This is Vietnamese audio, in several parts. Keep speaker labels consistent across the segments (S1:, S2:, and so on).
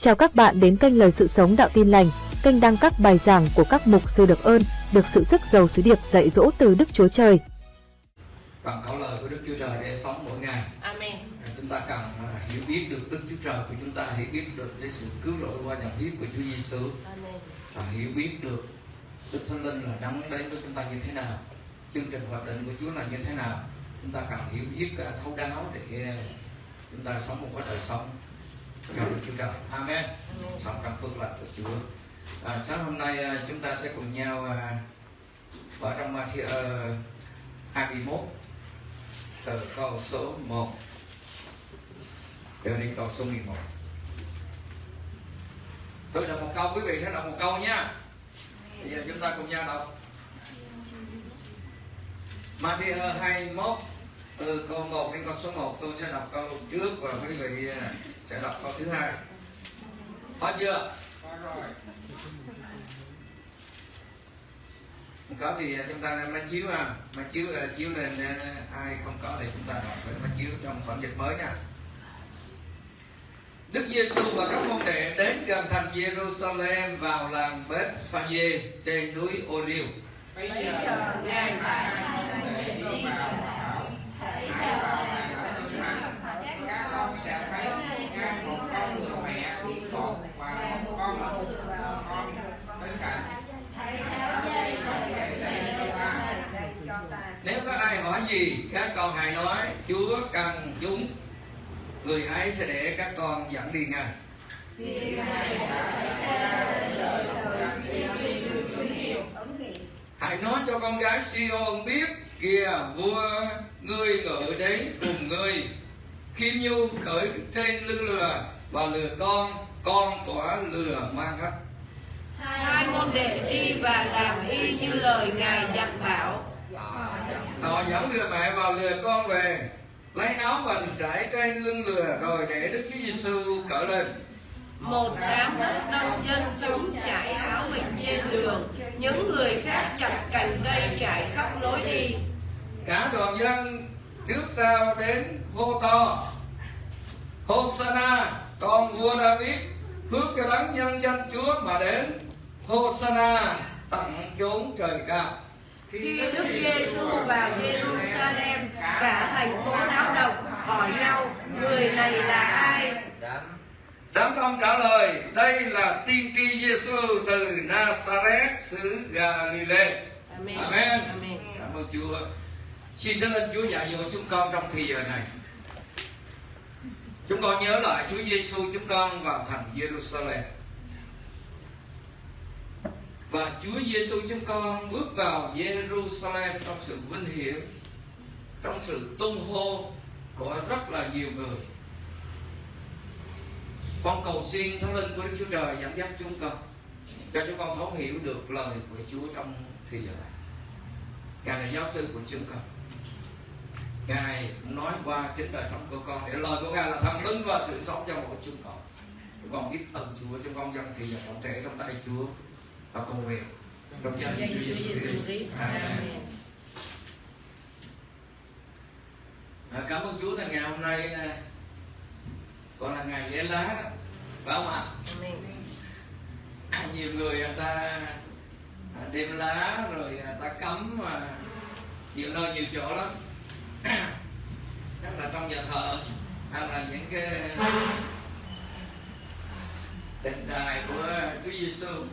S1: Chào các bạn đến kênh Lời Sự Sống Đạo Tin Lành, kênh đăng các bài giảng của các mục sư được ơn, được sự sức giàu sứ điệp dạy dỗ từ Đức Chúa Trời.
S2: Cần có lời của Đức Chúa Trời để sống mỗi ngày.
S3: Amen.
S2: À, Chúng ta cần à, hiểu biết được Đức Chúa Trời của chúng ta, hiểu biết được cái sự cứu rỗi qua nhận biết của Chúa Giêsu
S3: Amen.
S2: và hiểu biết được Đức Thánh Linh là đấng đến với chúng ta như thế nào, chương trình hoạt định của Chúa là như thế nào. Chúng ta cần hiểu biết thấu đáo để à, chúng ta sống một cái đời sống Cảm ơn Chúa Trời. Amen. Sống trong phước lành của Chúa. À, sáng hôm nay à, chúng ta sẽ cùng nhau à, ở trong Matthew uh, 21 từ câu số 1 cho đến câu số 11 tôi đọc một câu quý vị sẽ đọc một câu nha bây giờ chúng ta cùng nhau đọc Matthew ờ, 21 từ câu 1 đến câu số 1 tôi sẽ đọc câu trước và quý vị à, sẽ đọc câu thứ hai. Có chưa? Có thì chúng ta nên máy chiếu à máy chiếu chiếu lên à, ai không có thì chúng ta đọc với máy chiếu trong bản dịch mới nha. Đức Giêsu và các môn đệ đến gần thành Jerusalem vào làng Bethphage trên núi Ô-liêu.
S3: Bây giờ, Ngài phải đi vào hãy làng và chúng các con sẽ thấy ngay một con ngựa mẹ bị cột và một con ngựa con bên cạnh. Hãy tháo dây và dây dây cho ta.
S2: Nếu có ai hỏi gì, các con hãy nói Chúa cần chúng. Người ấy sẽ để các con dẫn đi
S3: Ngài.
S2: Hãy nói cho con gái Sion biết kìa vua ngươi ngự đến cùng ngươi Khiêm nhu cởi trên lưng lừa và lừa con con của lừa mang hết
S3: Hai môn đệ đi và làm y như lời Ngài dặn bảo.
S2: Họ dẫn lừa mẹ vào lừa con về lấy áo mình trải trên lưng lừa rồi để Đức Chúa Giêsu cởi lên.
S3: Một đám đông dân chúng trải áo mình trên đường, những người khác chặt cành cây trải khắp lối đi.
S2: cả đoàn dân trước sau đến hô to Hosanna con vua David phước cho đấng nhân danh Chúa mà đến. Hosanna tận chốn trời cao
S3: Khi Đức Giêsu vào Jerusalem, cả thành phố náo động hỏi nhau người này là ai?
S2: đám đông trả lời đây là tiên tri Giêsu từ Nazareth xứ Galilee
S3: Amen.
S2: Amen.
S3: Amen.
S2: cảm ơn Chúa xin Đức ơn Chúa dạy dỗ chúng con trong thời giờ này chúng con nhớ lại Chúa Giêsu chúng con vào thành Jerusalem và Chúa Giêsu chúng con bước vào Jerusalem trong sự vinh hiển, trong sự tung hô của rất là nhiều người. Con cầu xin thánh linh của Đức Chúa Trời dẫn dắt chúng con, cho chúng con thấu hiểu được lời của Chúa trong thời giờ này. Ngài là giáo sư của chúng con. Ngài nói qua chính đời sống của con để lời của Ngài là thần linh và sự sống cho mỗi chúng con. Chúng con biết ơn Chúa, chúng con dâng thì giờ tổng thể trong tay Chúa và cầu nguyện trong danh Chúa Giêsu Christ. Amen. À, cảm ơn Chúa thằng ngày hôm nay nè còn là ngày lễ lá đó. Phải không ạ. À, nhiều người người ta à, đem lá rồi ta cắm mà nhiều nơi nhiều chỗ lắm. Chắc là trong nhà thờ hay là những cái đền đài của Chúa Giêsu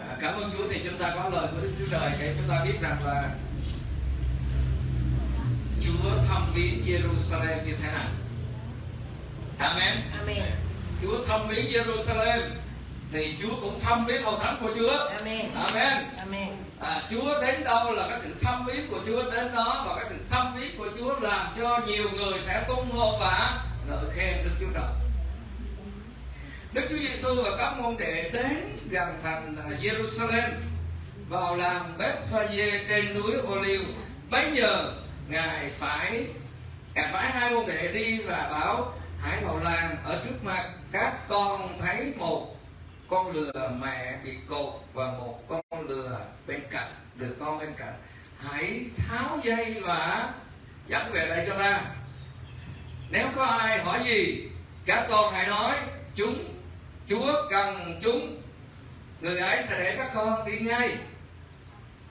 S2: à, cảm ơn Chúa thì chúng ta có lời của Đức Chúa Trời để chúng ta biết rằng là Chúa thăm viếng Jerusalem như thế nào Amen
S3: Amen.
S2: Chúa thăm viếng Jerusalem thì Chúa cũng thăm viếng hầu thánh của Chúa.
S3: Amen.
S2: Amen.
S3: Amen.
S2: À, Chúa đến đâu là cái sự thăm viếng của Chúa đến đó và cái sự thăm viếng của Chúa làm cho nhiều người sẽ tung hô và ngợi khen Đức Chúa Trời. Đức Chúa Giêsu và các môn đệ đến gần thành là Jerusalem, vào làm Bethphage trên núi Ô-liu. Bấy giờ, ngài phải ngài phải hai môn đệ đi và bảo, hãy vào làng ở trước mặt, các con thấy một con lừa mẹ bị cột và một con lừa bên cạnh được con bên cạnh hãy tháo dây và dẫn về đây cho ta nếu có ai hỏi gì, các con hãy nói, chúng chúa cần chúng. Người ấy sẽ để các con đi ngay.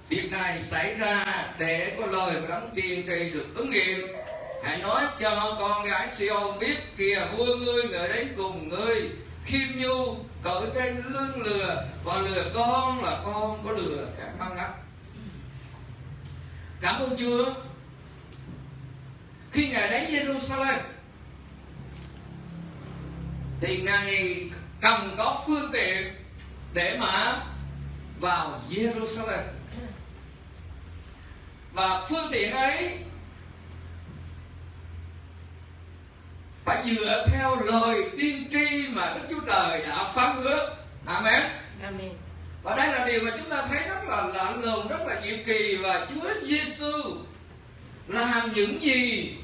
S2: Việc này xảy ra để có lời của đấng tiên tri được ứng nghiệm. Hãy nói cho con gái Sion biết kìa, vua ngươi ngợi đến cùng ngươi, khiêm nhu, cởi trên lưng lừa, và lừa con là con có lừa cả mang ngắt cảm ơn chúa. Khi ngài đến Jerusalem thì ngài cần có phương tiện để mà vào Jerusalem và phương tiện ấy phải dựa theo lời tiên tri mà Đức Chúa Trời đã phán hứa. Amen.
S3: Amen.
S2: Và đây là điều mà chúng ta thấy rất là lạ lùng, rất là nhiệm kỳ và Chúa Giêsu làm những gì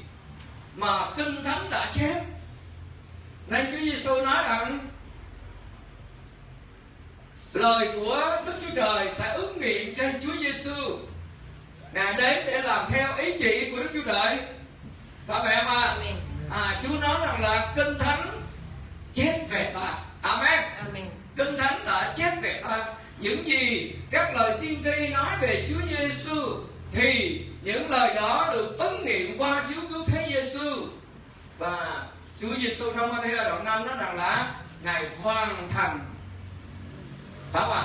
S2: mà Kinh Thánh đã chép. Nên Chúa Giêsu nói rằng lời của Đức Chúa Trời sẽ ứng nghiệm trên Chúa Giêsu. Ngài đến để làm theo ý chỉ của Đức Chúa Trời. Phải vậy không ạ?
S3: Amen.
S2: À, Chúa nói rằng là Kinh Thánh chép về ta. Amen.
S3: Amen.
S2: Kinh Thánh đã chép về ta những gì các lời tiên tri nói về Chúa Giêsu thì những lời đó được ứng nghiệm qua Chúa cứu thế Giêsu và Chúa Giêsu trong Matthew đoạn 5 nói rằng là ngài hoàn thành phải không ạ?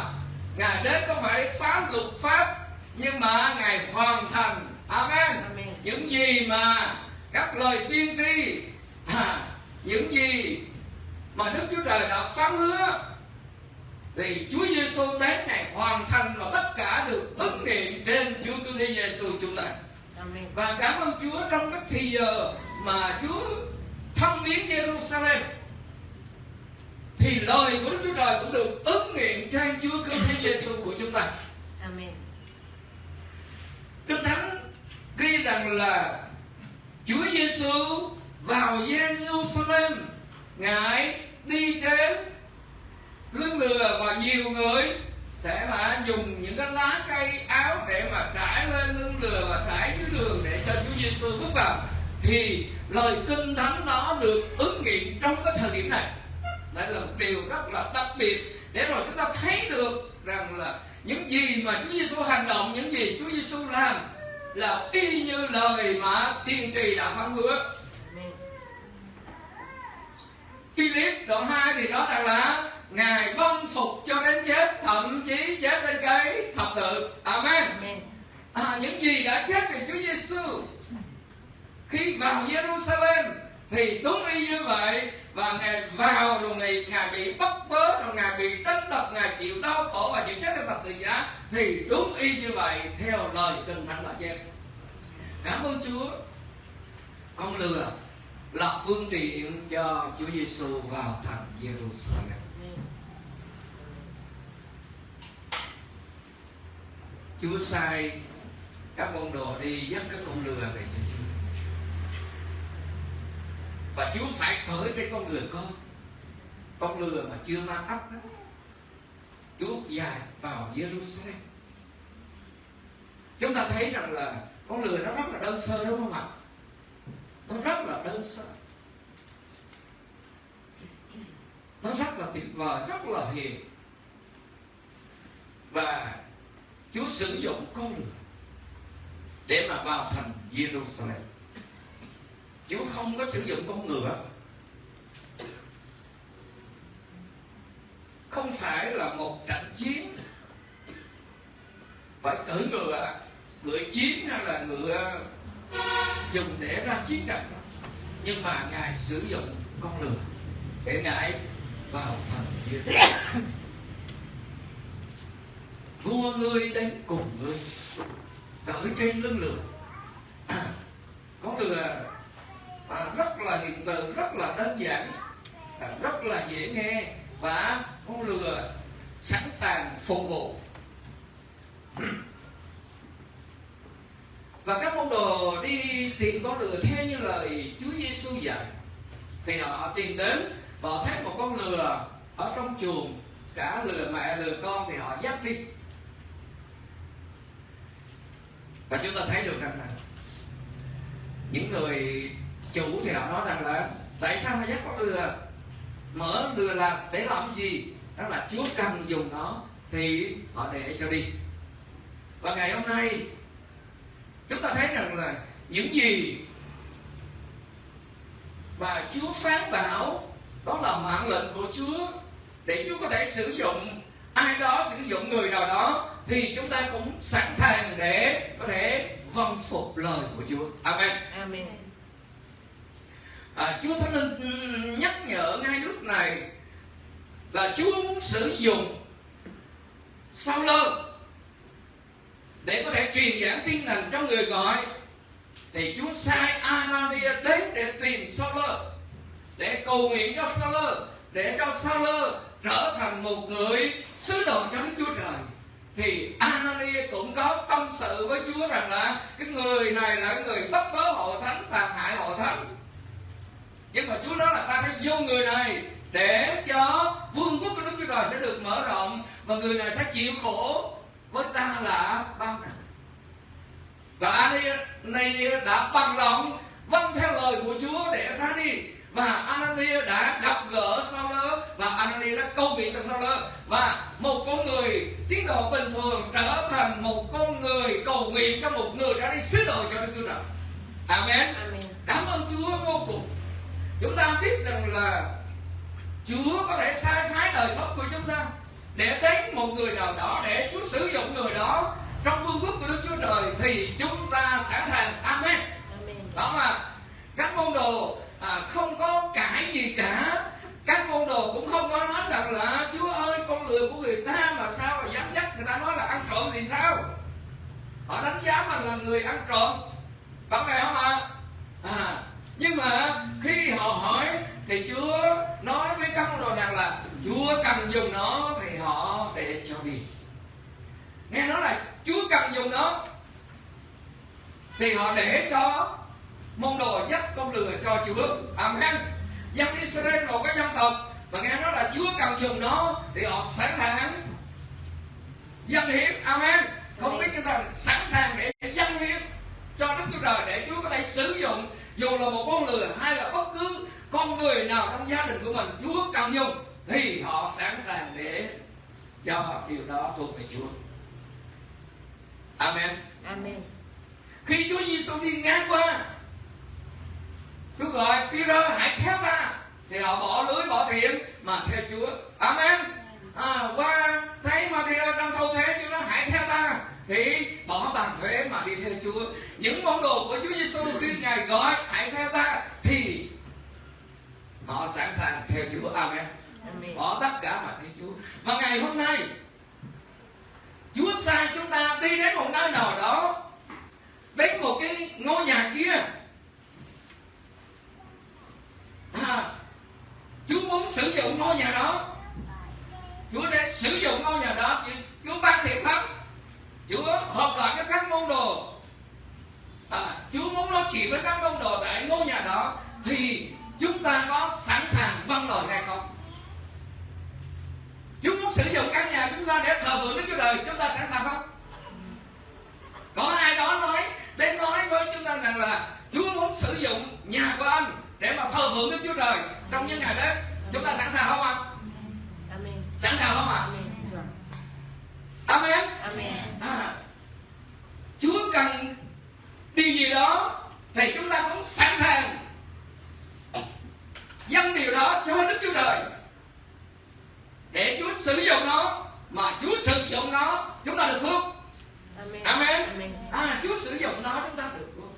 S2: Ngài đến không phải phá luật pháp nhưng mà ngài hoàn thành Amen.
S3: Amen.
S2: Những gì mà các lời tiên tri à, những gì mà Đức Chúa Trời đã phán hứa thì Chúa Giêsu đến ngày hoàn thành và tất cả được ứng nghiệm trên Chúa Cứu Thế Giêsu chúng ta.
S3: Amen.
S2: Và cảm ơn Chúa trong các thì giờ mà Chúa thăm viếng Jerusalem thì lời của Đức Chúa Trời cũng được ứng nghiệm trên Chúa Cứu Thế Giêsu của chúng ta.
S3: Amen.
S2: Kinh Thánh ghi rằng là Chúa Giêsu vào Jerusalem ngài đi trên lưng lừa và nhiều người sẽ là dùng những cái lá cây áo để mà trải lên lưng lừa và trải dưới đường để cho Chúa Giêsu bước vào thì lời kinh thánh đó được ứng nghiệm trong cái thời điểm này đây là một điều rất là đặc biệt để rồi chúng ta thấy được rằng là những gì mà Chúa Giêsu hành động những gì Chúa Giêsu làm là y như lời mà tiên tri đã phán hứa. Philip đoạn 2 thì nói rằng là Ngài vâng phục cho đến chết Thậm chí chết trên cây thập tự Amen
S3: Amen.
S2: à, Những gì đã chết về Chúa Giêsu Khi vào Jerusalem Thì đúng y như vậy và Ngài vào rồi Ngài, Ngài bị bắt bớ Rồi Ngài bị đánh đập Ngài chịu đau khổ và chịu chết trên tập tự giá Thì đúng y như vậy Theo lời Kinh Thánh đã chép Cảm ơn Chúa Con lừa là phương tiện cho Chúa Giêsu vào thành Jerusalem. Chúa sai các môn đồ đi dắt các con lừa về cho Chúa. Và Chúa phải cởi trên con lừa con. Con lừa mà chưa mang ấp đó. Chúa dài vào Jerusalem. Chúng ta thấy rằng là con lừa nó rất là đơn sơ đúng không ạ? Nó rất là đơn sơ. Nó rất là tuyệt vời, rất là hiền. Và Chúa sử dụng con lừa để mà vào thành Jerusalem. Chúa không có sử dụng con ngựa. Không phải là một trận chiến. Phải cử ngựa, ngựa chiến hay là ngựa dùng để ra chiến trận. Nhưng mà Ngài sử dụng con lừa để Ngài vào thành Jerusalem vua ngươi đến cùng ngươi. Cởi trên lưng lừa à, con lừa à, rất là hiện tượng rất là đơn giản. À, rất là dễ nghe và con lừa sẵn sàng phục vụ. Và các môn đồ đi tìm con lừa theo như lời Chúa Giêsu dạy. Thì họ tìm đến và họ thấy một con lừa ở trong chuồng cả lừa mẹ lừa con thì họ dắt đi. Và chúng ta thấy được rằng là những người chủ thì họ nói rằng là, tại sao mà dắt con lừa? Mở lừa làm để làm gì? Đó là chúa cần dùng nó thì họ để cho đi. Và ngày hôm nay, chúng ta thấy rằng là những gì mà chúa phán bảo, đó là mạng lệnh của chúa để chúa có thể sử dụng ai đó, sử dụng người nào đó, thì chúng ta cũng sẵn sàng để có thể vâng phục lời của chúa. Amen.
S3: Amen
S2: à, chúa thánh linh nhắc nhở ngay lúc này là chúa muốn sử dụng sau lơ để có thể truyền giảng tin lành cho người gọi. Thì chúa sai Anania đến để tìm sao lơ để cầu nguyện cho sao lơ để cho sao lơ trở thành một người sứ đồ cho đức chúa trời. Thì Anania cũng có tâm sự với Chúa rằng là cái người này là người bất bớ hội thánh tàn hại hội thánh nhưng mà Chúa nói là ta phải vô người này để cho vương quốc của Đức Chúa Trời sẽ được mở và người này sẽ chịu khổ với ta là bao nặng và Anania đã bằng lòng vâng theo lời của Chúa để ra đi và Anania đã gặp gỡ Sauler và Anania đã câu nguyện cho Sauler và một con người tiến độ bình thường trở thành một con người cầu nguyện cho một người đã đi sứ đồ cho Đức Chúa Trời. Amen.
S3: Amen.
S2: Cảm ơn Chúa vô cùng. Chúng ta biết rằng là Chúa có thể sai phái đời sống của chúng ta để đến một người nào đó để Chúa sử dụng người đó trong vương quốc của Đức Chúa Trời thì chúng ta sẵn sàng. Amen.
S3: Amen.
S2: Đó mà các môn đồ à, không có cãi gì cả các môn đồ cũng không có nói rằng là chúa ơi con người của người ta mà sao mà dám dắt người ta nói là ăn trộm thì sao họ đánh giá mình là người ăn trộm có phải không ạ à, nhưng mà khi họ hỏi thì chúa nói với các môn đồ rằng là chúa cần dùng nó họ để cho đi nghe nói là chúa cần dùng nó thì họ để cho môn đồ dắt con lừa cho Chúa. Amen. Dân Israel một cái dân tộc, mà nghe nói là Chúa cần dùng nó thì họ sẵn sàng dân hiến. Amen. Không biết chúng ta sẵn sàng để dân hiến cho Đức Chúa Trời để Chúa có thể sử dụng dù là một con lừa hay là bất cứ con người nào trong gia đình của mình, Chúa cần dùng thì họ sẵn sàng để cho điều đó thuộc về Chúa. Amen.
S3: Amen.
S2: Khi Chúa Giêsu đi ngang qua Chúa gọi Phi-rơ hãy theo ta Thì họ bỏ lưới bỏ thuyền mà theo Chúa Amen à, Qua thấy mà theo trong thâu thế Chúa nói hãy theo ta Thì bỏ bàn thuế mà đi theo Chúa Những món đồ của Chúa Giêsu khi Ngài gọi hãy theo ta Thì họ sẵn sàng theo Chúa Amen bỏ tất cả mà theo Chúa. Và ngày hôm nay, Chúa sai chúng ta đi đến một nơi nào đó, đến một cái ngôi nhà kia à, Chúa muốn sử dụng ngôi nhà đó Chúa để sử dụng ngôi nhà đó Chúa, Chúa ban thiệp thánh Chúa hợp lại với các môn đồ à, Chúa muốn nói chuyện với các môn đồ tại ngôi nhà đó Thì chúng ta có sẵn sàng vâng lời hay không Chúa muốn sử dụng căn nhà chúng ta để thờ phượng Đức Chúa Trời Chúng ta sẵn sàng không? Có ai đó nói Đến nói với chúng ta rằng là Chúa muốn sử dụng nhà của anh Để mà thờ phượng Đức Chúa Trời Trong những ngày đấy Chúng ta sẵn sàng không ạ?
S3: Amen.
S2: Sẵn sàng không ạ?
S3: Amen.
S2: Amen
S3: Amen.
S2: à, Chúa cần điều gì đó Thì chúng ta cũng sẵn sàng Dâng điều đó cho Đức Chúa Trời Để Chúa sử dụng nó Mà Chúa sử dụng nó Chúng ta được phước
S3: Amen.
S2: Amen.
S3: Amen.
S2: À Chúa sử dụng nó chúng ta được phước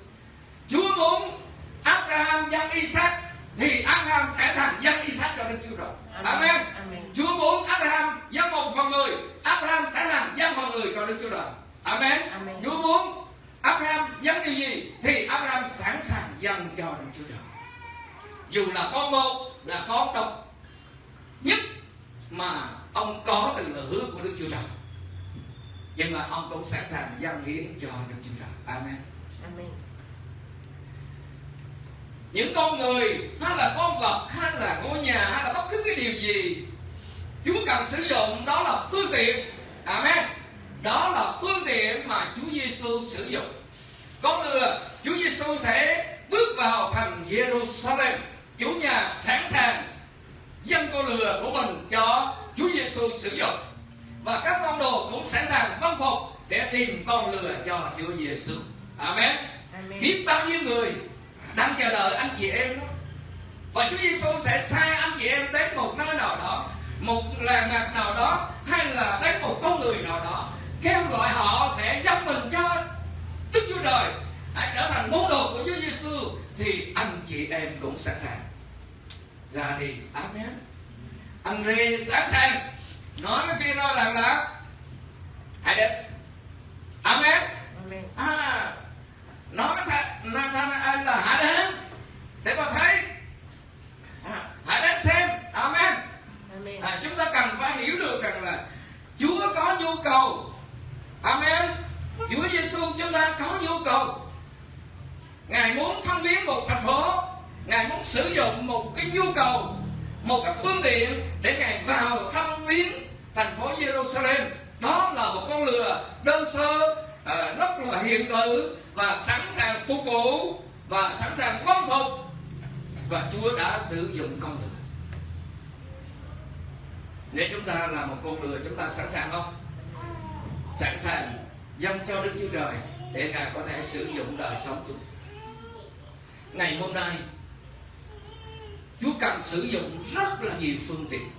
S2: Chúa muốn Abraham dân Isaac Thì Abraham sẽ thành dân Isaac cho Đức Chúa Trời. Amen.
S3: Amen.
S2: Chúa muốn Abraham dân một phần người Abraham sẽ làm dân phần người cho Đức Chúa Trời. Amen.
S3: Amen.
S2: Chúa muốn Abraham dân điều gì Thì Abraham sẵn sàng dân cho Đức Chúa Trời. Dù là con một Là con độc nhất Mà ông có từ lời hứa của Đức Chúa Trời. Nhưng mà ông cũng sẵn sàng dân hiến cho Đức Chúa Trời. Amen.
S3: Amen.
S2: Những con người hay là con vật hay là ngôi nhà hay là bất cứ cái điều gì Chúa cần sử dụng đó là phương tiện Amen đó là phương tiện mà Chúa Giêsu sử dụng con lừa Chúa Giêsu sẽ bước vào thành Jerusalem chủ nhà sẵn sàng dâng con lừa của mình cho Chúa Giêsu sử dụng và các môn đồ cũng sẵn sàng vâng phục để tìm con lừa cho Chúa Giêsu. Amen.
S3: Amen.
S2: Biết bao nhiêu người đang chờ đợi anh chị em đó. Và Chúa Giêsu sẽ sai anh chị em đến một nơi nào đó, một làng mạc nào đó, hay là đến một con người nào đó, kêu gọi họ sẽ dâng mình cho Đức Chúa Trời, hãy trở thành môn đồ của Chúa Giêsu thì anh chị em cũng sẵn sàng ra đi. Amen. Anh Rê sẵn sàng nói với phi rô rằng là hãy đến. Amen.
S3: Amen.
S2: À, nói với thằng Nathanael là hãy đến để mà thấy à, hãy đến xem amen
S3: Amen.
S2: à, chúng ta cần phải hiểu được rằng là Chúa có nhu cầu amen Chúa Giêsu chúng ta có nhu cầu Ngài muốn thăm viếng một thành phố Ngài muốn sử dụng một cái nhu cầu Một cái phương tiện Để Ngài vào thăm viếng thành phố Jerusalem Đó là một con lừa đơn sơ à, Rất là hiện tử Và sẵn sàng phục vụ Và sẵn sàng vâng phục Và Chúa đã sử dụng con lừa Nếu chúng ta là một con lừa Chúng ta sẵn sàng không? Sẵn sàng dâng cho Đức Chúa Trời Để Ngài có thể sử dụng đời sống chúng ta ngày hôm nay Chúa cần sử dụng rất là nhiều phương tiện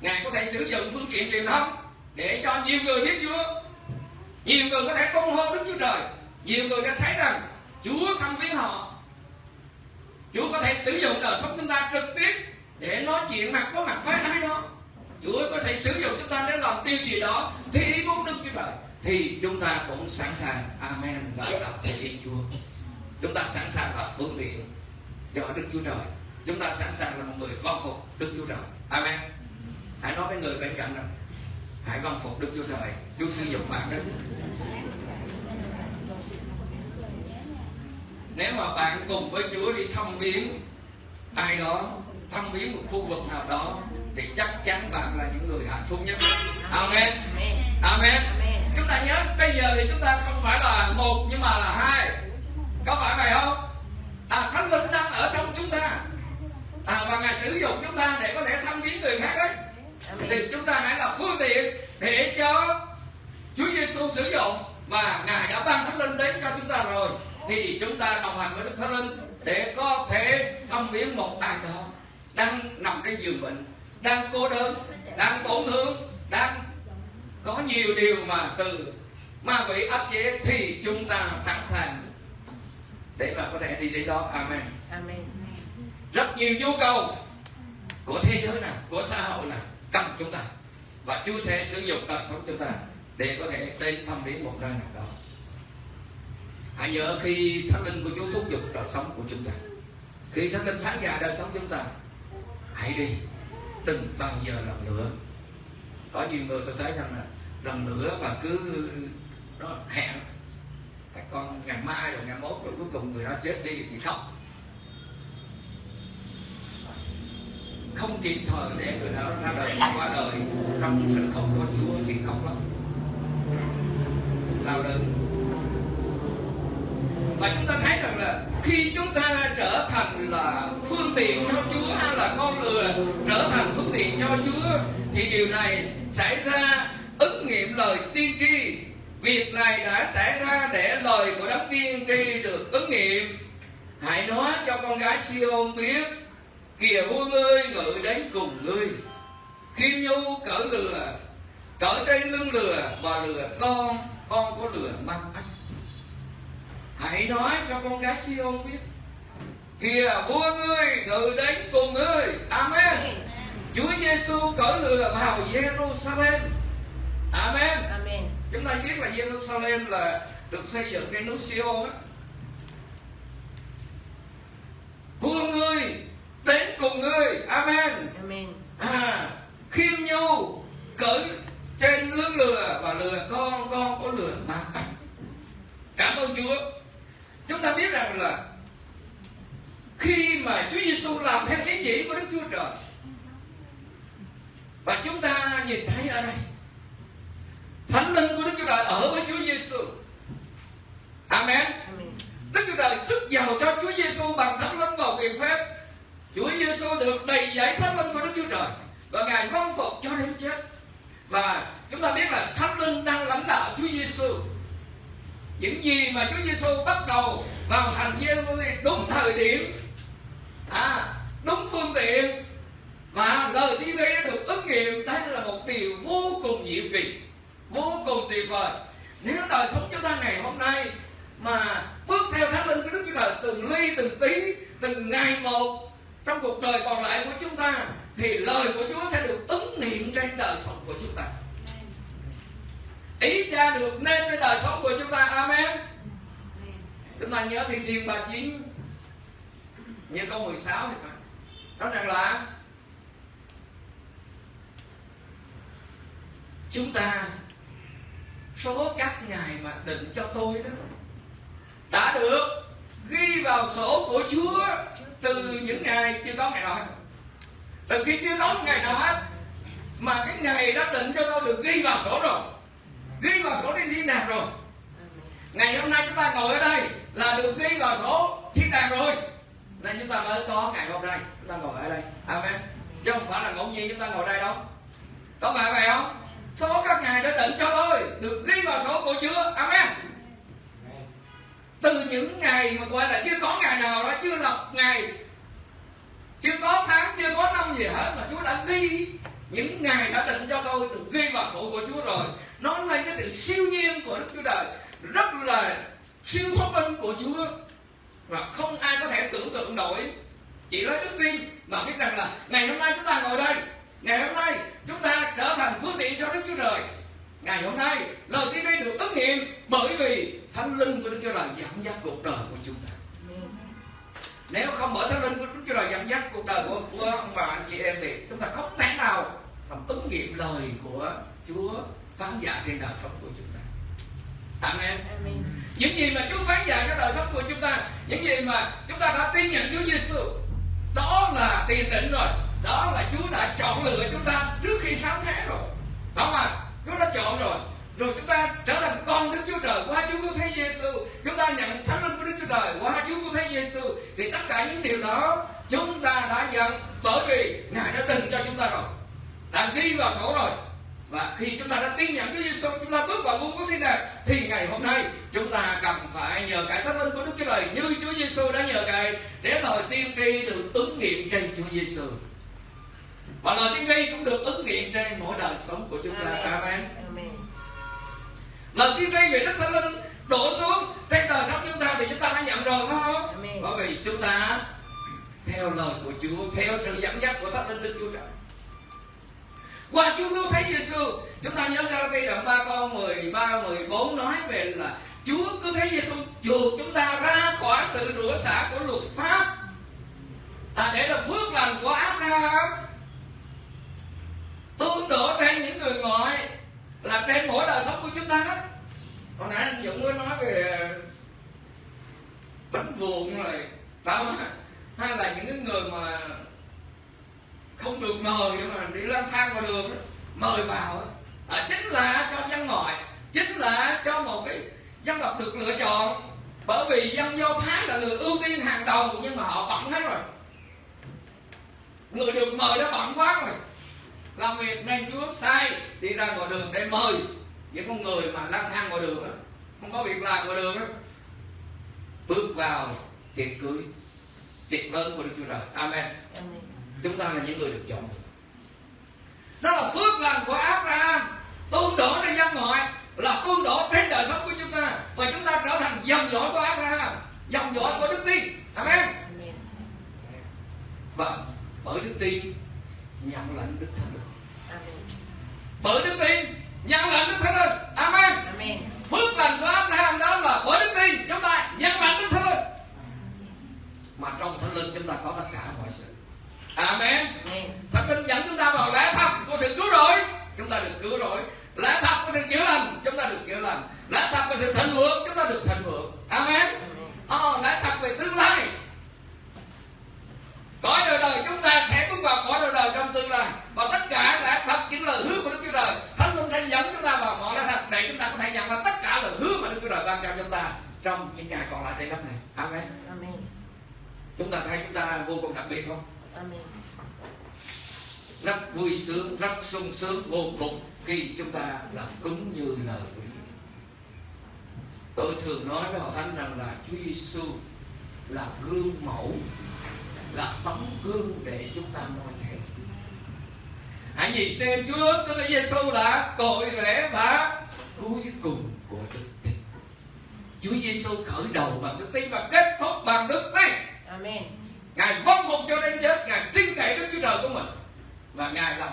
S2: Ngài có thể sử dụng phương tiện truyền thông Để cho nhiều người biết Chúa Nhiều người có thể tung hô Đức Chúa Trời Nhiều người sẽ thấy rằng Chúa thăm viếng họ Chúa có thể sử dụng đời sống chúng ta trực tiếp Để nói mặt có thái với ai đó. Chúa có thể sử dụng chúng ta để làm điều gì đó, Thì ý muốn Đức Chúa Trời, Thì chúng ta cũng sẵn sàng. Amen. Và đọc thể hiện Chúa. Chúng ta sẵn sàng là phương tiện cho Đức Chúa Trời. Chúng ta sẵn sàng là một người vâng phục Đức Chúa Trời. Amen. Hãy nói với người bên cạnh rằng, hãy vâng phục Đức Chúa Trời. Chúa sử dụng bạn đó. Nếu mà bạn cùng với Chúa đi thăm viếng ai đó thăm viếng một khu vực nào đó thì chắc chắn bạn là những người hạnh phúc nhất. Amen.
S3: Amen.
S2: Chúng ta nhớ bây giờ thì chúng ta không phải là một nhưng mà là hai. Có phải vậy không? À thánh linh đang ở trong chúng ta. À, và ngài sử dụng chúng ta để có thể thăm viếng người khác đấy thì chúng ta hãy là phương tiện để cho Chúa Giêsu sử dụng và ngài đã ban thánh linh đến cho chúng ta rồi. Thì chúng ta đồng hành với Đức Thánh Linh để có thể thăm viếng một ai đó đang nằm trên giường bệnh đang cô đơn đang tổn thương đang có nhiều điều mà từ ma quỷ áp chế thì chúng ta sẵn sàng để mà có thể đi đến đó. Amen.
S3: Amen.
S2: rất nhiều nhu cầu của thế giới này của xã hội này cần chúng ta. Và Chúa sẽ sử dụng đời sống chúng ta để có thể đến thăm viếng một nơi nào đó. Hãy nhớ khi thánh linh của Chúa thúc giục đời sống của chúng ta. Khi thánh linh phán dạy đời sống chúng ta hãy đi đừng bao giờ lần nữa. Có nhiều người tôi thấy rằng là lần nữa và cứ nó hẹn. Các con ngày mai rồi, ngày mốt rồi, cuối cùng người đó chết đi thì khóc. Không kịp thời để người đó ra đời qua đời, trong sự không có Chúa thì khóc lắm đau đớn và chúng ta thấy rằng là khi chúng ta trở thành là phương tiện cho Chúa hay là con lừa trở thành phương tiện cho Chúa, thì điều này xảy ra ứng nghiệm lời tiên tri. Việc này đã xảy ra để lời của đấng tiên tri được ứng nghiệm. Hãy nói cho con gái Siôn biết, kìa vua ngươi, ngự đến cùng ngươi. Khiêm nhu cỡ lừa, cỡ trên lưng lừa và lừa con con có lừa mang ách hãy nói cho con gái Siôn biết. Kìa vua ngươi ngự đến cùng ngươi. Amen. Chúa Giêsu cỡ lừa vào Jerusalem. Amen.
S3: Amen.
S2: chúng ta biết là Jerusalem là được xây dựng cái núi Sion á. Vua ngươi đến cùng ngươi. Amen.
S3: Amen.
S2: à khiêm nhu cởi trên lưng lừa và lừa con con có lừa mà. Cảm ơn Chúa ta biết rằng là khi mà Chúa Giêsu làm theo ý chỉ của Đức Chúa Trời và chúng ta nhìn thấy ở đây thánh linh của Đức Chúa Trời ở với Chúa Giêsu
S3: Amen.
S2: Đức Chúa Trời sức giàu cho Chúa Giêsu bằng thánh linh vào quyền phép. Chúa Giêsu được đầy dẫy thánh linh của Đức Chúa Trời và ngài vâng phục cho đến chết. Và chúng ta biết là thánh linh đang lãnh đạo Chúa Giêsu những gì mà Chúa Giêsu bắt đầu vào thành Giêsu đúng thời điểm. À, đúng phương tiện. Và lời tiên tri được ứng nghiệm. Đây là một điều vô cùng diệu kỳ vô cùng tuyệt vời. Nếu đời sống chúng ta ngày hôm nay mà bước theo thánh linh của Đức Chúa Trời từng ly từng tí từng ngày một trong cuộc đời còn lại của chúng ta thì lời của Chúa sẽ được ứng nghiệm trên đời sống của chúng ta. Ý cha được nên trên đời sống của chúng ta. Amen chúng ta nhớ thiên thiên bà chín như câu 16 thì phải. Nói rằng là chúng ta, số các ngày mà định cho tôi đó, đã được ghi vào sổ của Chúa từ những ngày chưa có ngày nào hết. Từ khi chưa có ngày nào hết, mà cái ngày đó định cho tôi được ghi vào sổ rồi. Ghi vào sổ trên thiên đàng rồi. Ngày hôm nay chúng ta ngồi ở đây là được ghi vào sổ thiên đàng rồi. Nên chúng ta mới có ngày hôm nay chúng ta ngồi ở đây. Amen. Chứ không phải là ngẫu nhiên chúng ta ngồi đây đâu. Có phải vậy không? Số các ngày đã định cho tôi. Được ghi vào sổ của Chúa. Amen. Từ những ngày mà gọi là chưa có ngày nào đó chưa lập ngày chưa có tháng chưa có năm gì hết mà Chúa đã ghi những ngày đã định cho tôi được ghi vào sổ của Chúa rồi. Nó là cái sự siêu nhiên của Đức Chúa Trời. Rất là siêu thông minh của Chúa. Mà không ai có thể tưởng tượng nổi. Chỉ lấy đức tin mà biết rằng là ngày hôm nay chúng ta ngồi đây. Ngày hôm nay chúng ta trở thành phương tiện cho Đức Chúa Trời. Ngày hôm nay lời tiên đây được ứng nghiệm bởi vì thánh linh của Đức Chúa Trời dẫn dắt cuộc đời của chúng ta. Nếu không bởi thánh linh của Đức Chúa Trời dẫn dắt cuộc đời của, của ông bà anh chị em thì chúng ta không thể nào làm ứng nghiệm lời của Chúa phán giả trên đời sống của chúng ta. Amen. Amen. Những gì mà Chúa phán dạy cho đời sống của chúng ta, những gì mà chúng ta đã tin nhận Chúa Giêsu, đó là tiền định rồi, đó là Chúa đã chọn lựa chúng ta trước khi sáng thế rồi, đó mà Chúa đã chọn rồi, rồi chúng ta trở thành con Đức Chúa Trời qua Chúa Cứu Thế Giêsu, chúng ta nhận thánh linh của Đức Chúa Trời qua Chúa Cứu Thế Giêsu, thì tất cả những điều đó chúng ta đã nhận bởi vì Ngài đã định cho chúng ta rồi, đã ghi vào sổ rồi và khi chúng ta đã tin nhận Chúa Giêsu chúng ta bước vào vương quốc thiên đàng thì ngày hôm nay chúng ta cần phải nhờ cải thánh linh của Đức Chúa Trời như Chúa Giêsu đã nhờ cải để lời tiên tri được ứng nghiệm trên Chúa Giêsu và lời tiên tri cũng được ứng nghiệm trên mỗi đời sống của chúng ta. Amen, amen. lời tiên tri về Đức Thánh Linh đổ xuống trên đời sống chúng ta thì chúng ta đã nhận rồi phải không? Amen. bởi vì chúng ta theo lời của Chúa theo sự dẫn dắt của Thánh Linh Đức Chúa Trời qua Chúa cứu thế Giêsu chúng ta nhớ Galatia đoạn 3 câu 13 14 nói về là Chúa cứu thế Giêsu chuộc chúng ta ra khỏi sự rửa xả của luật pháp à, để được phước lành của Abraham tôn đổ trên những người ngoại là trên mỗi đời sống của chúng ta đó hồi nãy anh Dũng có nói về à, bánh vuông rồi. Đó hay là những cái người mà không được mời mà đi lang thang ngoài đường đó, mời vào à, chính là cho dân ngoại chính là cho một cái dân tộc được lựa chọn. Bởi vì dân do thái là người ưu tiên hàng đầu nhưng mà họ bận hết rồi. Người được mời đã bận quá rồi. Làm việc nên chúa sai đi ra ngoài đường để mời những con người mà lang thang ngoài đường đó không có việc làm ngoài đường đó bước vào tiệc cưới tiệc lớn của đức chúa trời. Amen, amen chúng ta là những người được chọn. Đó là phước lành của Abraham. Tuôn đổ trên dân ngoại là tuôn đổ trên đời sống của chúng ta. Và chúng ta trở thành dòng dõi của Abraham dòng dõi của đức tin. Amen. Và bởi đức tin nhận lãnh đức thánh linh. Bởi đức tin nhận lãnh đức thánh linh. Amen, phước lành của Abraham đó là bởi đức tin chúng ta nhận lãnh đức thánh linh. Mà trong thánh linh chúng ta có tất cả mọi sự Amen. Thánh linh dẫn chúng ta vào lẽ thật của sự cứu rỗi, chúng ta được cứu rỗi. Lẽ thật của sự chữa lành, chúng ta được chữa lành. Lẽ thật của sự thịnh vượng, chúng ta được thịnh vượng. Amen. Oh, lẽ thật về tương lai. Cõi đời đời chúng ta sẽ bước vào cõi đời đời trong tương lai và tất cả lẽ thật những lời hứa của Đức Chúa Trời Thánh linh sẽ dẫn chúng ta vào mọi lẽ thật để chúng ta có thể nhận ra tất cả lời hứa mà Đức Chúa Trời ban cho chúng ta trong những ngày còn lại trên đất này. Amen. Amen. Chúng ta thấy chúng ta vô cùng đặc biệt không?
S3: Amen.
S2: rất vui sướng rất sung sướng vô cùng khi chúng ta làm cúng như lời tôi thường nói với họ thánh rằng là Chúa Giêsu là gương mẫu là tấm gương để chúng ta noi theo hãy nhìn xem Chúa Đức Giêsu là cội rễ và cuối cùng của đức tin Chúa Giêsu khởi đầu bằng đức tin và kết thúc bằng đức tin
S3: Amen.
S2: Ngài vâng phục cho đến chết, Ngài tin cậy Đức Chúa Trời của mình. Và Ngài làm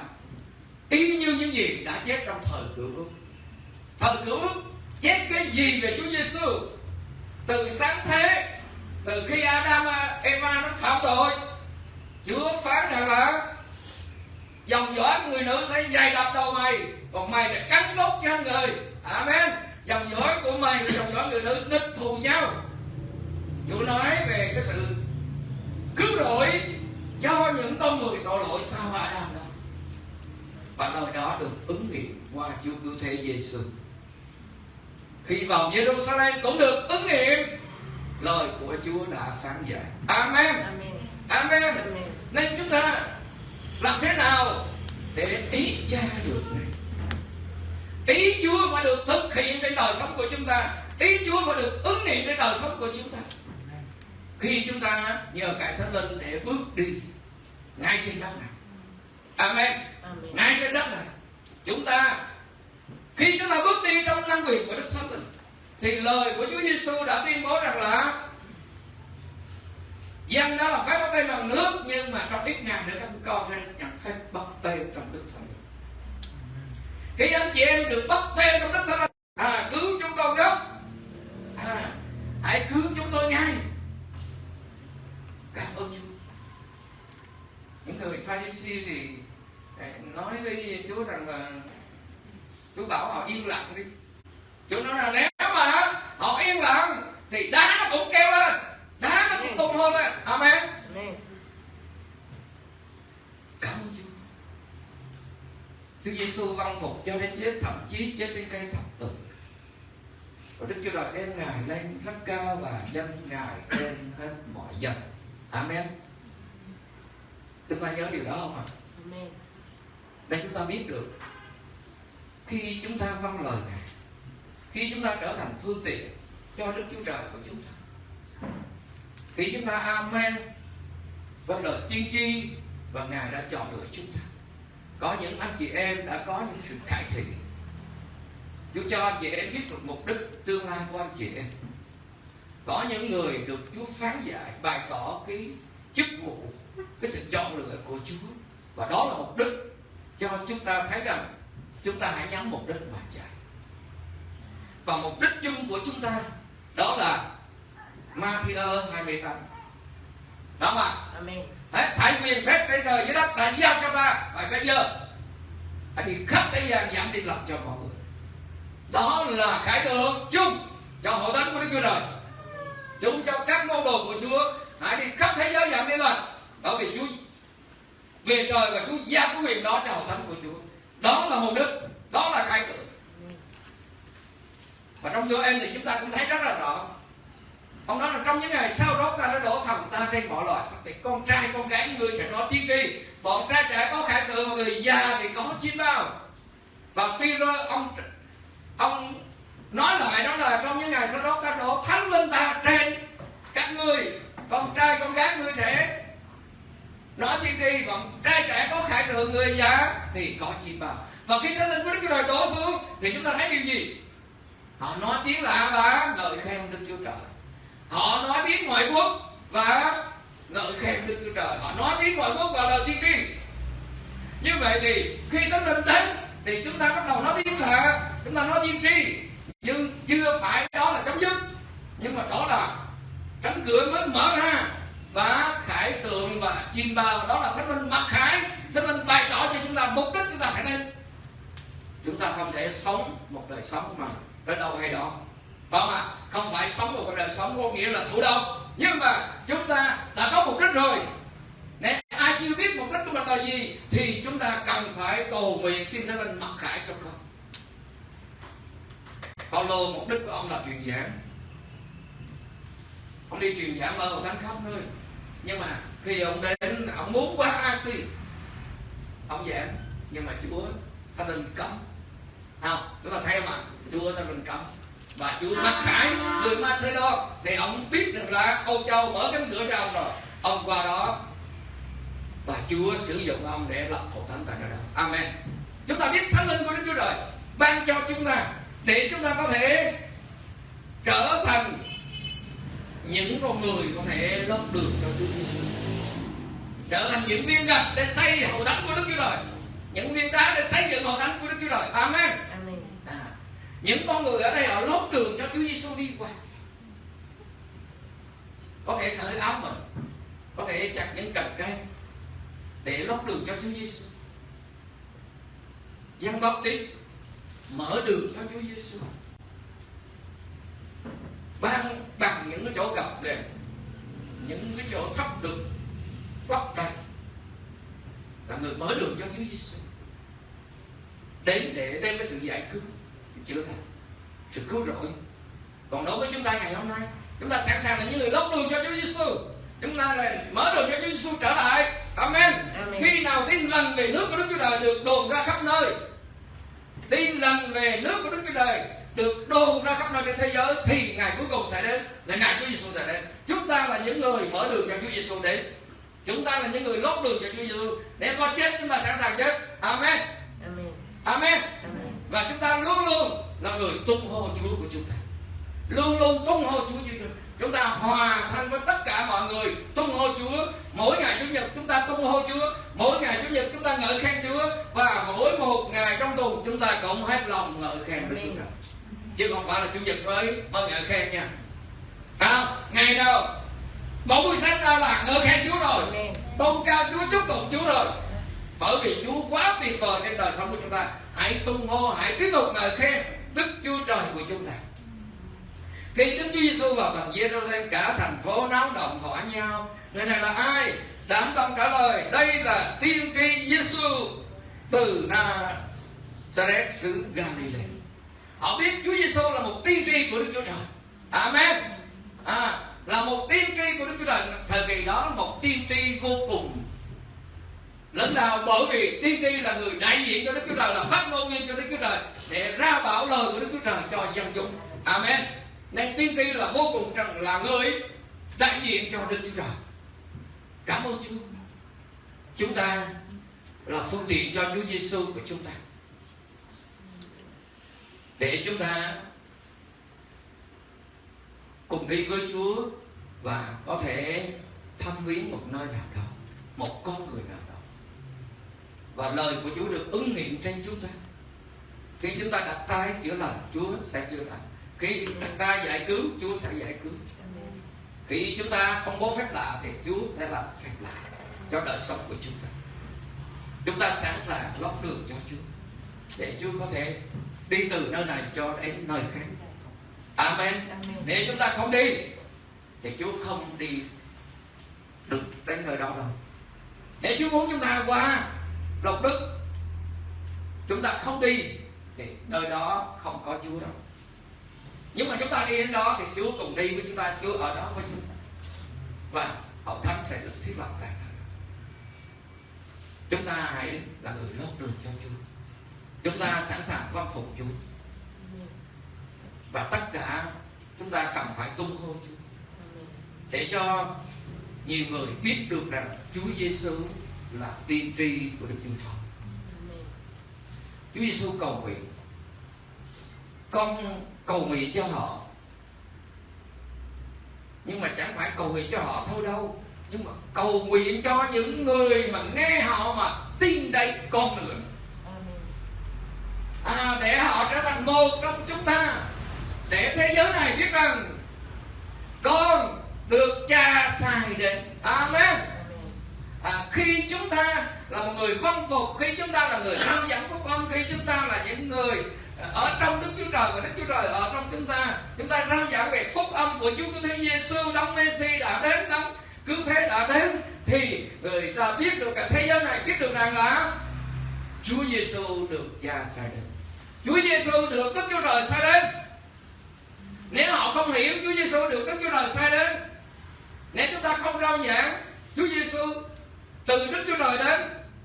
S2: y như những gì đã chép trong thời cựu ước. Thời cựu ước chép cái gì về Chúa Giêsu Từ sáng thế, Từ khi Adam Eva nó phạm tội, Chúa phán rằng là Dòng dõi người nữ sẽ dày đập đầu mày, Còn mày sẽ cắn gốc chân người. Amen. Dòng dõi của mày và dòng dõi người nữ đích thù nhau. Chúa nói về cái sự cứu rỗi cho những con người tội lỗi sau Adam đó và lời đó được ứng nghiệm qua Chúa cứu thế Giêsu khi vào Jerusalem cũng được ứng nghiệm. Lời của Chúa đã phán dạy. Amen.
S3: Amen.
S2: Amen.
S3: Amen.
S2: nên chúng ta làm thế nào để ý cha được này? Ý Chúa phải được thực hiện trên đời sống của chúng ta. Ý Chúa phải được ứng nghiệm trên đời sống của chúng ta khi chúng ta nhờ cải thánh linh để bước đi ngay trên đất này. Amen.
S3: Amen.
S2: ngay trên đất này. Chúng ta khi chúng ta bước đi trong năng quyền của đức thánh linh thì lời của Chúa Giêsu đã tuyên bố rằng là dân đó là phép bắt tay bằng nước nhưng mà trong ít ngày nữa các con sẽ nhận phép bắt tay trong đức thánh linh. Khi anh chị em được bắt tay trong đức thánh linh à cứu chúng con gấp à hãy cứu chúng tôi ngay cảm ơn Chúa những người Pharisee thì à, nói với Chúa rằng là Chúa bảo họ yên lặng đi. Chúa nói là nếu mà họ yên lặng thì đá nó cũng kêu lên đá nó cũng tung hô lên. Amen. cảm ơn Chúa. Chúa Giêsu văn phục cho đến chết thậm chí chết trên cây thập tự. Và Đức Chúa Trời đem Ngài lên rất cao và dân Ngài trên hết mọi dân Amen Chúng ta nhớ điều đó không ạ?
S3: Amen.
S2: Để chúng ta biết được Khi chúng ta vâng lời Ngài Khi chúng ta trở thành phương tiện Cho Đức Chúa Trời của chúng ta Khi chúng ta Amen Vâng lời tiên tri Và Ngài đã chọn lựa chúng ta Có những anh chị em đã có những sự cải thiện Chúa cho anh chị em biết được mục đích tương lai của anh chị em Có những người được Chúa phán giải Bày tỏ cái chức vụ Cái sự chọn lựa của Chúa. Và đó là mục đích cho chúng ta thấy rằng Chúng ta hãy nhắm mục đích mà chạy. Và mục đích chung của chúng ta Đó là Matthew 28 Đó mà.
S3: Amen.
S2: Hết thảy quyền phép trên trời dưới đất đã giao cho ta. Và bây giờ Hãy đi khắp thế gian giảm tin lành cho mọi người. Đó là khải tượng chung Cho hội thánh của Đức Chúa Trời chúng cho các môn đồ của Chúa, Hãy đi khắp thế giới giảng tin lành Bởi vì Chúa. Về trời và Chúa giao cái quyền đó cho hội thánh của Chúa. Đó là mục đích Đó là khải tượng Và trong vô em thì chúng ta cũng thấy rất là rõ. Ông nói là trong những ngày sau đó ta đã đổ thần ta trên mọi loài sắc thì con trai, con gái, người sẽ có tiên tri. Bọn trai trẻ có khải tượng, người già thì có chim bao. Và phi rơ ông ông nói lại đó là trong những ngày sau đó ta đổ thánh linh ta trên các ngươi. Con trai, con gái ngươi sẽ nói tiên tri bọn trai trẻ có khải tượng người già thì có chim bao và khi thánh linh của đức chúa trời đổ xuống thì chúng ta thấy điều gì? Họ nói tiếng lạ và lời khen đức chúa trời. Họ nói tiếng ngoại quốc và ngợi khen đức chúa trời. Họ nói tiếng ngoại quốc và lời tiên tri như vậy thì khi thánh linh đến thì chúng ta bắt đầu nói tiếng lạ, chúng ta nói tiên tri nhưng chưa phải đó là chấm dứt. Nhưng mà đó là cánh cửa mới mở ra. Và khải tượng và chim bao đó là thánh linh mặc khải. Thánh linh bày tỏ cho chúng ta mục đích chúng ta phải nên. Chúng ta không thể sống một đời sống mà tới đâu hay đó. Phải không ạ, không phải sống một đời sống có nghĩa là thụ động Nhưng mà chúng ta đã có mục đích rồi. Nếu ai chưa biết mục đích của mình là gì Thì chúng ta cần phải cầu nguyện xin Thánh Linh mặc khải cho con. Paulo mục đích của ông là truyền giảng. Ông đi truyền giảng ở thánh khắp nơi. Nhưng mà khi ông đến, ông muốn qua Asi, ông giảng. Nhưng mà Chúa, Thánh Linh cấm. Không? Chúng ta thấy mà, Chúa, Thánh Linh cấm. Và Chúa mắc khải người Macedon. Thì ông biết được là Âu Châu mở cánh cửa cho ông rồi. Ông qua đó. Và Chúa sử dụng ông để lập hội thánh tại nơi đó. Amen. Chúng ta biết Thánh Linh của Đức Chúa Trời ban cho chúng ta để chúng ta có thể trở thành những con người có thể lót đường cho Chúa Giêsu trở thành những viên gạch để xây hội thánh của Đức Chúa Trời. Những viên đá để xây dựng hội thánh của Đức Chúa Trời. Amen.
S3: Amen.
S2: à, những con người ở đây họ lót đường cho Chúa Giêsu đi qua. Có thể cởi áo mình có thể chặt những cành cây để lót đường cho Chúa Giêsu dân bắp đi mở đường cho Chúa Giêsu. Ban bằng những cái chỗ gập ghềnh những cái chỗ thấp được lấp đầy là người mở đường cho Chúa Giêsu. Đến để đem cái sự giải cứu chữa lành sự cứu rỗi. Còn đối với chúng ta ngày hôm nay chúng ta sẵn sàng là những người lót đường cho Chúa Giêsu. Chúng ta là mở đường cho Chúa Giêsu trở lại. Amen.
S3: Amen.
S2: khi nào tin lành về nước của Đức Chúa Trời được đồn ra khắp nơi tin lành về nước của Đức Chúa Trời được đồn ra khắp nơi trên thế giới thì ngày cuối cùng sẽ đến là ngày Chúa Giêsu sẽ đến. Chúng ta là những người mở đường cho Chúa Giêsu đến. Chúng ta là những người lót đường cho Chúa Giêsu để có chết chúng ta sẵn sàng chết. Amen.
S3: Amen.
S2: Amen.
S3: Amen.
S2: và chúng ta luôn luôn là người tung hô Chúa của chúng ta. Luôn luôn tung hô Chúa như chúng ta hòa thân với tất cả mọi người tung hô Chúa. Mỗi ngày chủ nhật chúng ta tung hô Chúa. Mỗi ngày chủ nhật chúng ta ngợi khen Chúa. Và mỗi một ngày trong tuần chúng ta cũng hết lòng ngợi khen Đức Chúa Trời. Chứ không phải là chủ nhật mới mới ngợi khen nha. À, ngày nào? Một buổi sáng ra là ngợi khen Chúa rồi. Tôn cao Chúa chúc tụng Chúa rồi. Bởi vì Chúa quá tuyệt vời trên đời sống của chúng ta. Hãy tung hô hãy tiếp tục ngợi khen Đức Chúa Trời của chúng ta khi Đức Chúa Giêsu vào thành Giê-ru-sa-lem cả thành phố náo động hỏi nhau. Người này là ai? Đám đông trả lời đây là tiên tri Giêsu từ Nazareth xứ Galilee. Họ biết Chúa Giêsu là một tiên tri của Đức Chúa Trời. Amen. À, là một tiên tri của Đức Chúa Trời. Thời kỳ đó là một tiên tri vô cùng lãnh đạo bởi vì tiên tri là người đại diện cho Đức Chúa Trời là phát ngôn viên cho Đức Chúa Trời để ra bảo lời của Đức Chúa Trời cho dân chúng. Amen nên tiên tri là vô cùng rằng là người đại diện cho Đức Chúa Trời. Cảm ơn Chúa. Chúng ta là phương tiện cho Chúa Giêsu của chúng ta. Để chúng ta cùng đi với Chúa và có thể thăm viếng một nơi nào đó, một con người nào đó. Và lời của Chúa được ứng nghiệm trên chúng ta. Khi chúng ta đặt tay chữa lành Chúa sẽ chữa lành khi chúng ta giải cứu Chúa sẽ giải cứu. Khi chúng ta công bố phép lạ thì Chúa sẽ làm phép lạ cho đời sống của chúng ta. Chúng ta sẵn sàng lót đường cho Chúa để Chúa có thể đi từ nơi này cho đến nơi khác. Amen.
S3: Amen.
S2: nếu chúng ta không đi thì Chúa không đi được đến nơi đó đâu. Nếu Chúa muốn chúng ta qua lộc đức chúng ta không đi thì nơi đó không có Chúa đâu nhưng mà chúng ta đi đến đó thì Chúa cùng đi với chúng ta, Chúa ở đó với chúng ta. Và hậu thánh sẽ được thiết lập lại. chúng ta hãy là người lót đường cho Chúa. Chúng ta sẵn sàng vâng phục Chúa. Và tất cả chúng ta cần phải tung hô Chúa. Để cho nhiều người biết được rằng Chúa Giêsu là tiên tri của Đức Chúa Trời. Chúa Giêsu cầu nguyện. Con cầu nguyện cho họ. Nhưng mà chẳng phải cầu nguyện cho họ thôi đâu. Nhưng mà cầu nguyện cho những người mà nghe họ mà tin đây con nữa à, để họ trở thành một trong chúng ta. Để thế giới này biết rằng con được cha sai đến. Amen. À, khi chúng ta là một người khâm phục khi chúng ta là người hướng dẫn phúc âm khi chúng ta là những người ở trong Đức Chúa Trời, và Đức Chúa Trời ở trong chúng ta chúng ta rao giảng về phúc âm của Chúa Cứu Thế Giêsu đấng Messi đã đến, đấng cứu thế đã đến. Thì người ta biết được cả thế giới này, biết được rằng là Chúa Giêsu được cha sai đến. Chúa Giêsu được Đức Chúa Trời sai đến. Nếu họ không hiểu Chúa Giêsu được Đức Chúa Trời sai đến, nếu chúng ta không rao giảng Chúa Giêsu từ Đức Chúa Trời đến,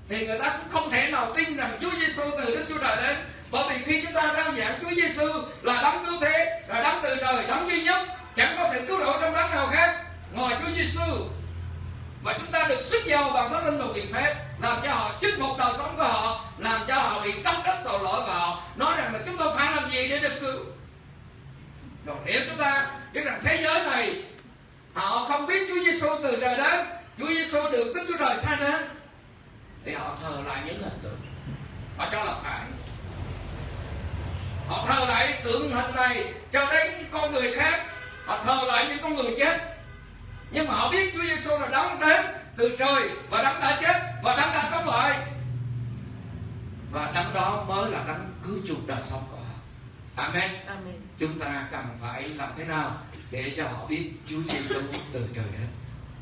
S2: thì người ta cũng không thể nào tin rằng Chúa Giêsu từ Đức Chúa Trời đến bởi vì khi chúng ta rao giảng Chúa Giêsu là đấng cứu thế, là đấng từ trời, đấng duy nhất, chẳng có sự cứu độ trong đấng nào khác ngoài Chúa Giêsu và chúng ta được sức giàu bằng thánh linh và quyền phép, làm cho họ chinh phục đời sống của họ, làm cho họ bị cắt đất tội lỗi và họ. Nói rằng là chúng tôi phải làm gì để được cứu? Còn nếu chúng ta biết rằng thế giới này, họ không biết Chúa Giêsu từ trời đến, Chúa Giêsu được Đức Chúa Trời sai đến thì họ thờ lại những hình tượng. Họ cho là phải họ thờ lại tượng hình này cho đến con người khác. Họ thờ lại những con người chết. Nhưng mà họ biết Chúa Giêsu là đấng đến từ trời và đấng đã chết và đấng đã sống lại. Và đấng đó mới là đấng cứu chuộc đời sống của họ. Amen.
S3: Amen.
S2: chúng ta cần phải làm thế nào để cho họ biết Chúa Giêsu từ trời đến?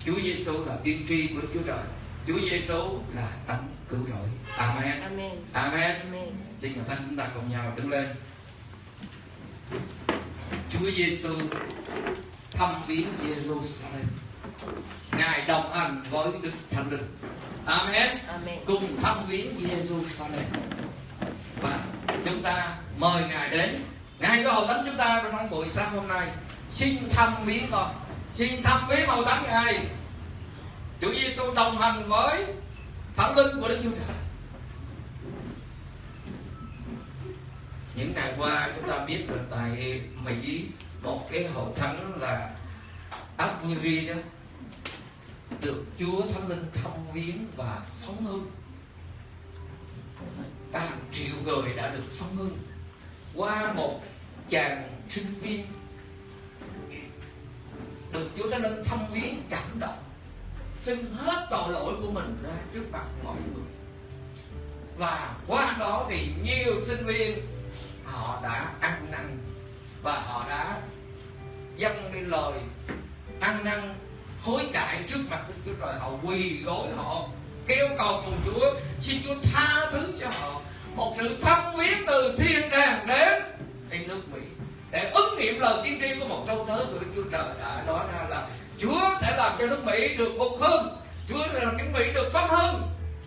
S2: Chúa Giêsu là tiên tri của Chúa Trời. Chúa Giêsu là đấng cứu rỗi. Amen.
S3: Amen.
S2: Amen.
S3: Amen.
S2: xin ngài thánh chúng ta cùng nhau đứng lên Chúa Giêsu thăm viếng Jerusalem ngài đồng hành với Đức Thánh Linh. Amen.
S3: Amen.
S2: cùng thăm viếng Jerusalem và chúng ta mời ngài đến. Ngài có hội thánh chúng ta trong buổi sáng hôm nay. Xin thăm viếng con. Xin thăm viếng hội thánh ngài. Chúa Giêsu đồng hành với Thánh Linh của Đức Chúa Trời những ngày qua chúng ta biết là tại Mỹ, một cái hội thánh là Abuji đó, được Chúa Thánh Linh thăm viếng và phóng hưng hàng triệu người đã được phóng hưng qua một chàng sinh viên. Được Chúa Thánh Linh thăm viếng cảm động xin hết tội lỗi của mình ra trước mặt mọi người. Và qua đó thì nhiều sinh viên họ đã ăn năn và họ đã dâng lên lời ăn năn, hối cải trước mặt Đức Chúa Trời. Họ quỳ gối họ, kêu cầu cùng Chúa, xin Chúa tha thứ cho họ. Một sự thâm viếng từ thiên đàng đến đến nước Mỹ. Để ứng nghiệm lời tiên tri của một câu thớ của Đức Chúa Trời đã nói ra là Chúa sẽ làm cho nước Mỹ được phục hưng. Chúa sẽ làm nước Mỹ được phát hưng.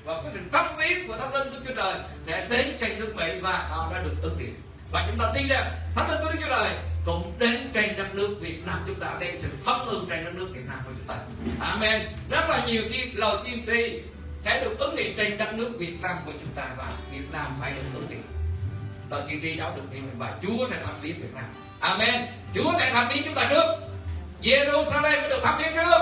S2: Và có sự thâm viếng của thánh linh Đức Chúa Trời sẽ đến trên nước Mỹ và họ đã được ứng nghiệm và chúng ta tin rằng thánh linh của Đức Chúa Trời cũng đến trên đất nước Việt Nam chúng ta, đem sự phấn hương trên đất nước Việt Nam của chúng ta. Amen. Rất là nhiều tiên lời tiên tri sẽ được ứng nghiệm trên đất nước Việt Nam của chúng ta và Việt Nam phải được ứng nghiệm. Lời tiên tri đó được nghiệm và Chúa sẽ thăm viếng Việt Nam. Amen. Chúa sẽ thăm viếng chúng ta trước. Jerusalem được thăm viếng trước.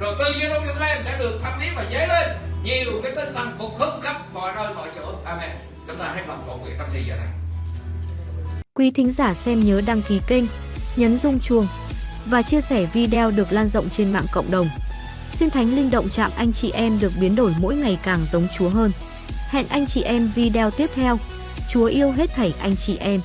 S2: Rồi từ Jerusalem đã được thăm viếng và dấy lên nhiều cái tinh thần phục hưng khắp mọi nơi, mọi chỗ. Amen. Chúng ta hãy lòng cầu nguyện trong thời giờ này.
S1: Quý thính giả xem nhớ đăng ký kênh, nhấn rung chuông và chia sẻ video được lan rộng trên mạng cộng đồng. Xin Thánh Linh động chạm anh chị em được biến đổi mỗi ngày càng giống Chúa hơn. Hẹn anh chị em video tiếp theo. Chúa yêu hết thảy anh chị em.